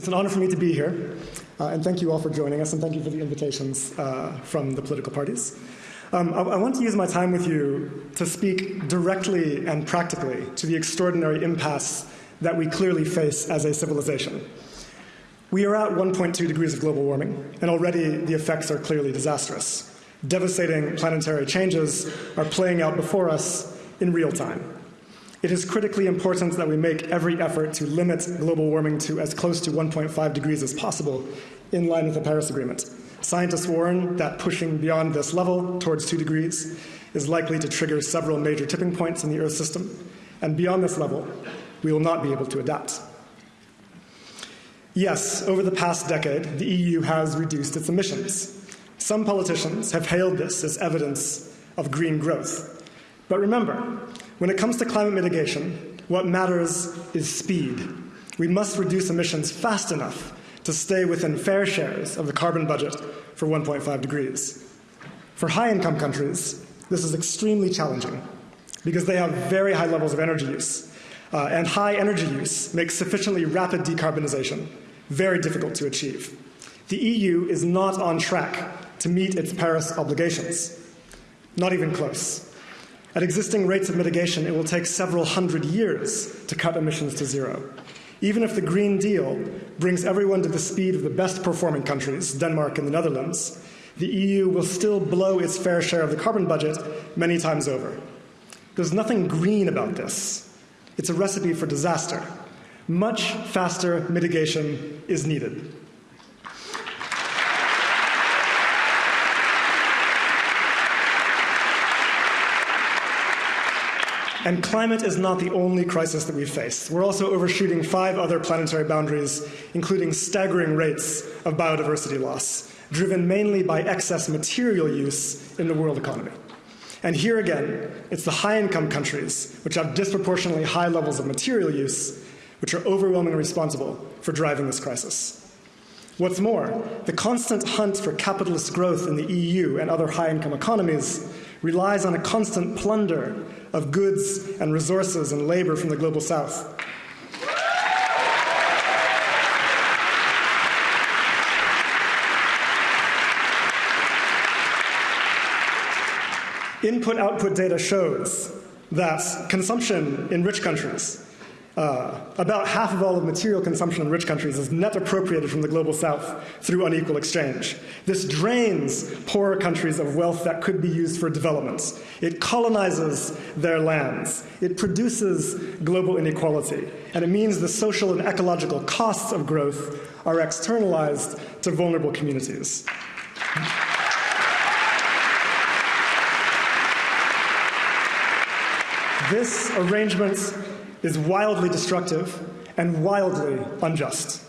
It's an honor for me to be here, uh, and thank you all for joining us, and thank you for the invitations uh, from the political parties. Um, I, I, want to use my time with you to speak directly and practically to the extraordinary impasse that we clearly face as a civilization. We are at 1.2 degrees of global warming, and already the effects are clearly disastrous. Devastating planetary changes are playing out before us in real time. It is critically important that we make every effort to limit global warming to as close to 1.5 degrees as possible, in line with the Paris Agreement. Scientists warn that pushing beyond this level towards 2 degrees is likely to trigger several major tipping points in the Earth system, and beyond this level, we will not be able to adapt. Yes, over the past decade, the EU has reduced its emissions. Some politicians have hailed this as evidence of green growth. But remember, when it comes to climate mitigation, what matters is speed. We must reduce emissions fast enough to stay within fair shares of the carbon budget for 1.5 degrees. For high income countries, this is extremely challenging because they have very high levels of energy use. Uh, and high energy use makes sufficiently rapid decarbonization very difficult to achieve. The EU is not on track to meet its Paris obligations, not even close. At existing rates of mitigation, it will take several hundred years to cut emissions to zero. Even if the Green Deal brings everyone to the speed of the best performing countries, Denmark and the Netherlands, the EU will still blow its fair share of the carbon budget many times over. There's nothing green about this. It's a recipe for disaster. Much faster mitigation is needed. And climate is not the only crisis that we face. We're also overshooting five other planetary boundaries, including staggering rates of biodiversity loss, driven mainly by excess material use in the world economy. And here again, it's the high income countries, which have disproportionately high levels of material use, which are overwhelmingly responsible for driving this crisis. What's more, the constant hunt for capitalist growth in the EU and other high income economies relies on a constant plunder of goods and resources and labor from the global south. Input output data shows that consumption in rich countries uh, about half of all of material consumption in rich countries is net appropriated from the global south through unequal exchange. This drains poorer countries of wealth that could be used for development. It colonizes their lands. It produces global inequality. And it means the social and ecological costs of growth are externalized to vulnerable communities. This arrangement is wildly destructive and wildly unjust.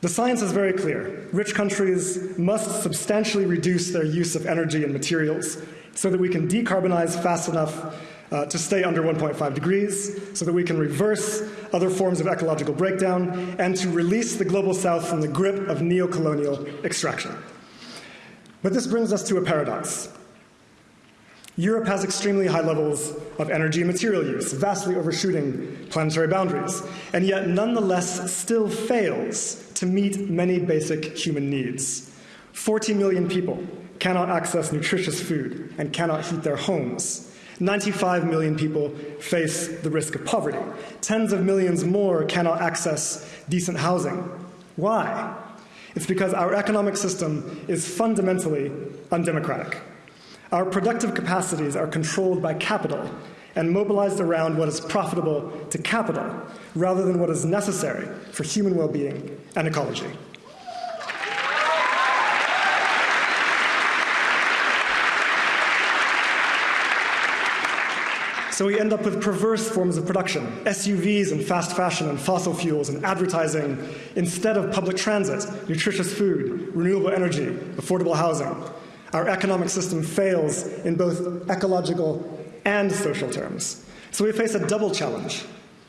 The science is very clear. Rich countries must substantially reduce their use of energy and materials so that we can decarbonize fast enough uh, to stay under 1.5 degrees, so that we can reverse other forms of ecological breakdown, and to release the global south from the grip of neo-colonial extraction. But this brings us to a paradox. Europe has extremely high levels of energy and material use, vastly overshooting planetary boundaries, and yet nonetheless still fails to meet many basic human needs. 40 million people cannot access nutritious food and cannot heat their homes. 95 million people face the risk of poverty. Tens of millions more cannot access decent housing. Why? It's because our economic system is fundamentally undemocratic. Our productive capacities are controlled by capital and mobilized around what is profitable to capital rather than what is necessary for human well-being and ecology. So we end up with perverse forms of production, SUVs and fast fashion and fossil fuels and advertising instead of public transit, nutritious food, renewable energy, affordable housing our economic system fails in both ecological and social terms. So we face a double challenge.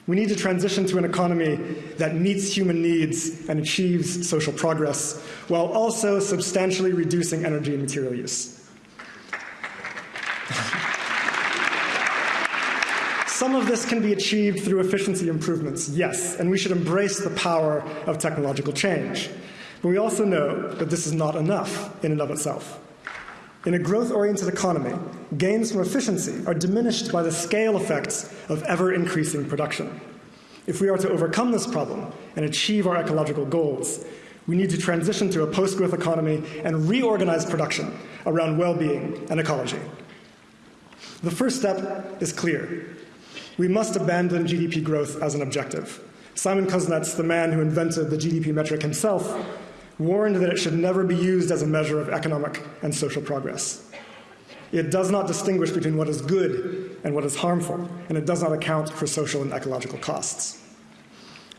We need to transition to an economy that meets human needs and achieves social progress, while also substantially reducing energy and material use. Some of this can be achieved through efficiency improvements, yes, and we should embrace the power of technological change. But we also know that this is not enough in and of itself. In a growth oriented economy, gains from efficiency are diminished by the scale effects of ever increasing production. If we are to overcome this problem and achieve our ecological goals, we need to transition to a post growth economy and reorganize production around well being and ecology. The first step is clear. We must abandon GDP growth as an objective. Simon Kuznets, the man who invented the GDP metric himself, warned that it should never be used as a measure of economic and social progress. It does not distinguish between what is good and what is harmful, and it does not account for social and ecological costs.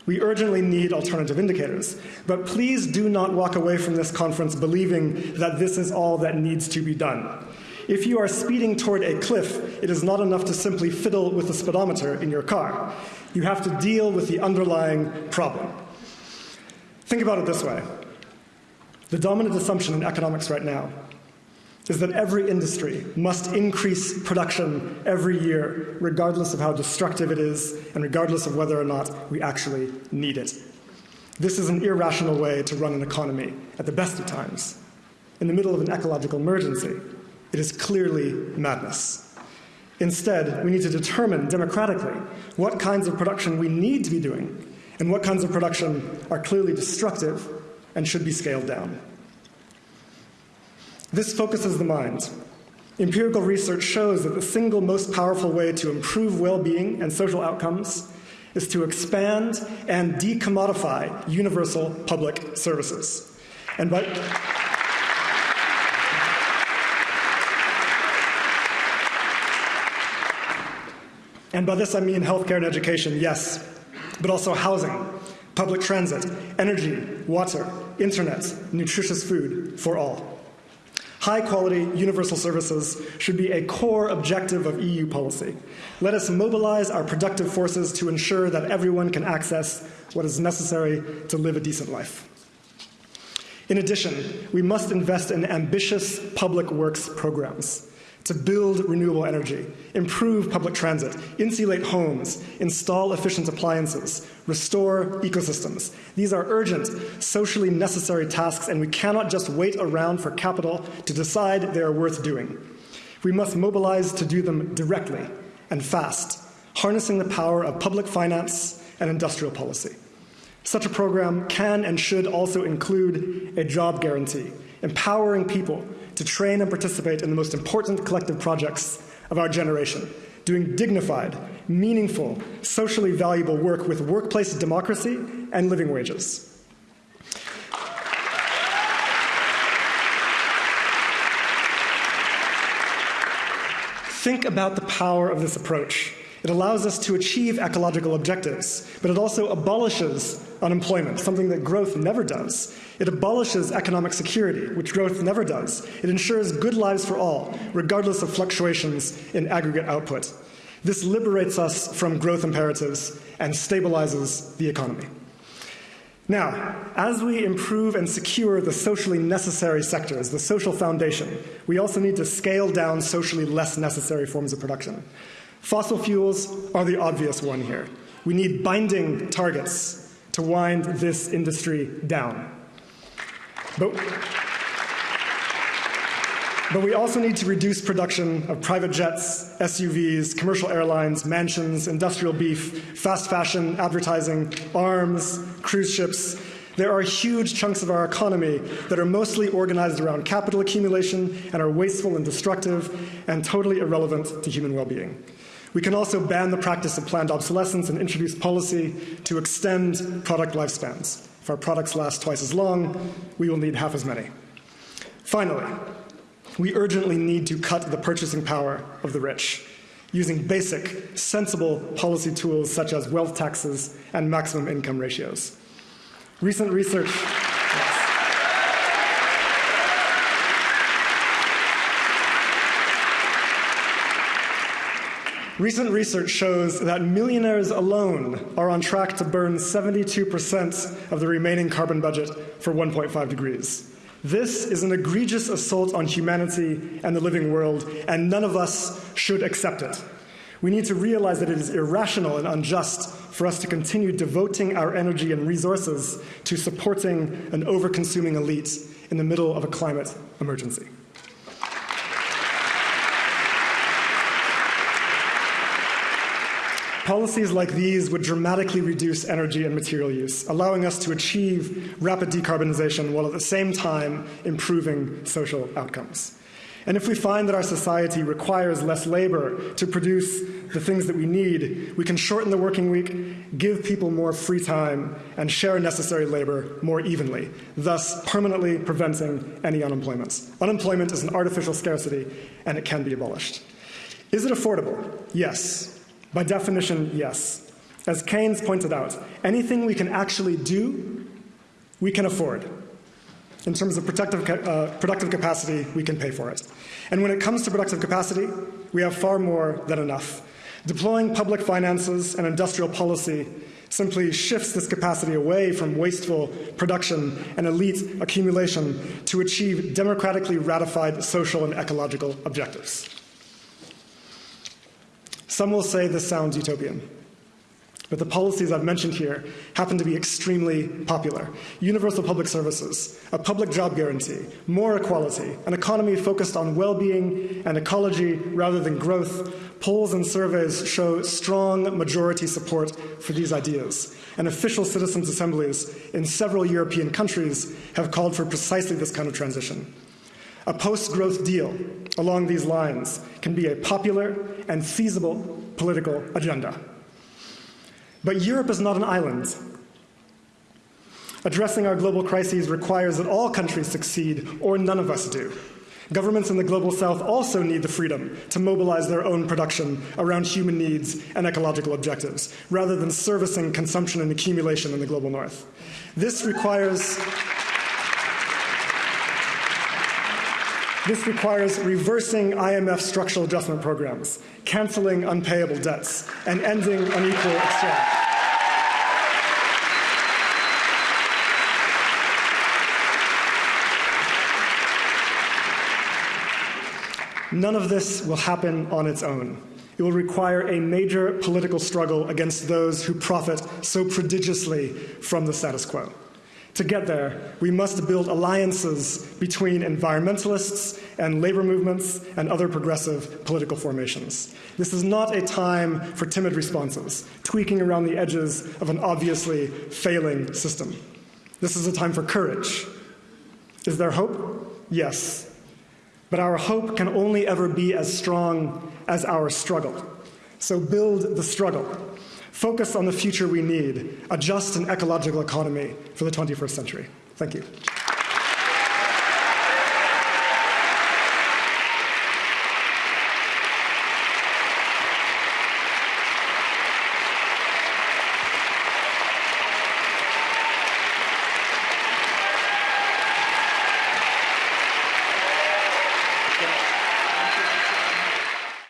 We urgently need alternative indicators, but please do not walk away from this conference believing that this is all that needs to be done. If you are speeding toward a cliff, it is not enough to simply fiddle with the speedometer in your car. You have to deal with the underlying problem. Think about it this way the dominant assumption in economics right now is that every industry must increase production every year, regardless of how destructive it is and regardless of whether or not we actually need it. This is an irrational way to run an economy at the best of times. In the middle of an ecological emergency, it is clearly madness. Instead, we need to determine democratically what kinds of production we need to be doing and what kinds of production are clearly destructive and should be scaled down. This focuses the mind. Empirical research shows that the single most powerful way to improve well being and social outcomes is to expand and decommodify universal public services. And by And by this I mean healthcare and education, yes, but also housing, public transit, energy, water, internet, nutritious food for all. High quality universal services should be a core objective of EU policy. Let us mobilize our productive forces to ensure that everyone can access what is necessary to live a decent life. In addition, we must invest in ambitious public works programs to build renewable energy, improve public transit, insulate homes, install efficient appliances, restore ecosystems. These are urgent, socially necessary tasks, and we cannot just wait around for capital to decide they are worth doing. We must mobilize to do them directly and fast, harnessing the power of public finance and industrial policy. Such a program can and should also include a job guarantee, empowering people to train and participate in the most important collective projects of our generation, doing dignified, meaningful, socially valuable work with workplace democracy and living wages. Think about the power of this approach. It allows us to achieve ecological objectives, but it also abolishes unemployment, something that growth never does. It abolishes economic security, which growth never does. It ensures good lives for all, regardless of fluctuations in aggregate output. This liberates us from growth imperatives and stabilizes the economy. Now, as we improve and secure the socially necessary sectors, the social foundation, we also need to scale down socially less necessary forms of production. Fossil fuels are the obvious one here. We need binding targets to wind this industry down. But, but we also need to reduce production of private jets, SUVs, commercial airlines, mansions, industrial beef, fast fashion, advertising, arms, cruise ships. There are huge chunks of our economy that are mostly organized around capital accumulation and are wasteful and destructive and totally irrelevant to human well being. We can also ban the practice of planned obsolescence and introduce policy to extend product lifespans. If our products last twice as long, we will need half as many. Finally, we urgently need to cut the purchasing power of the rich using basic, sensible policy tools such as wealth taxes and maximum income ratios. Recent research Recent research shows that millionaires alone are on track to burn 72% of the remaining carbon budget for 1.5 degrees. This is an egregious assault on humanity and the living world, and none of us should accept it. We need to realize that it is irrational and unjust for us to continue devoting our energy and resources to supporting an over consuming elite in the middle of a climate emergency. Policies like these would dramatically reduce energy and material use, allowing us to achieve rapid decarbonization while at the same time improving social outcomes. And if we find that our society requires less labor to produce the things that we need, we can shorten the working week, give people more free time, and share necessary labor more evenly, thus permanently preventing any unemployment. Unemployment is an artificial scarcity, and it can be abolished. Is it affordable? Yes. By definition, yes. As Keynes pointed out, anything we can actually do, we can afford. In terms of productive, uh, productive capacity, we can pay for it. And when it comes to productive capacity, we have far more than enough. Deploying public finances and industrial policy simply shifts this capacity away from wasteful production and elite accumulation to achieve democratically ratified social and ecological objectives. Some will say this sounds utopian. But the policies I've mentioned here happen to be extremely popular. Universal public services, a public job guarantee, more equality, an economy focused on well being and ecology rather than growth. Polls and surveys show strong majority support for these ideas. And official citizens' assemblies in several European countries have called for precisely this kind of transition. A post growth deal along these lines can be a popular and feasible political agenda. But Europe is not an island. Addressing our global crises requires that all countries succeed, or none of us do. Governments in the global south also need the freedom to mobilize their own production around human needs and ecological objectives, rather than servicing consumption and accumulation in the global north. This requires This requires reversing IMF structural adjustment programs, canceling unpayable debts, and ending unequal exchange. None of this will happen on its own. It will require a major political struggle against those who profit so prodigiously from the status quo. To get there, we must build alliances between environmentalists and labor movements and other progressive political formations. This is not a time for timid responses, tweaking around the edges of an obviously failing system. This is a time for courage. Is there hope? Yes. But our hope can only ever be as strong as our struggle. So build the struggle. Focus on the future we need, a just and ecological economy for the 21st century. Thank you.